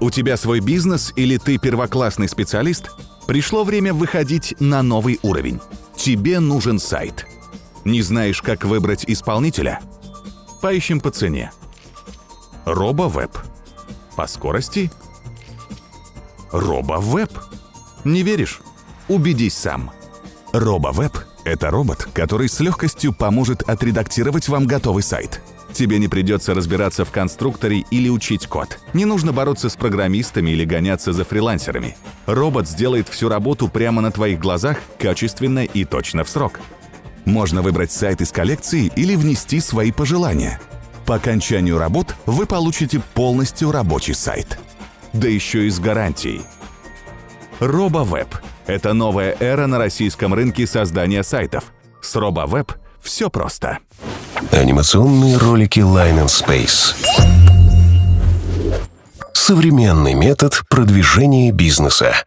У тебя свой бизнес или ты первоклассный специалист? Пришло время выходить на новый уровень. Тебе нужен сайт. Не знаешь, как выбрать исполнителя? Поищем по цене. RoboWeb. По скорости? RoboWeb. Не веришь? Убедись сам. RoboWeb — это робот, который с легкостью поможет отредактировать вам готовый сайт. Тебе не придется разбираться в конструкторе или учить код. Не нужно бороться с программистами или гоняться за фрилансерами. Робот сделает всю работу прямо на твоих глазах, качественно и точно в срок. Можно выбрать сайт из коллекции или внести свои пожелания. По окончанию работ вы получите полностью рабочий сайт. Да еще и с гарантией. RoboWeb – это новая эра на российском рынке создания сайтов. С RoboWeb все просто. Анимационные ролики Line and Space. Современный метод продвижения бизнеса.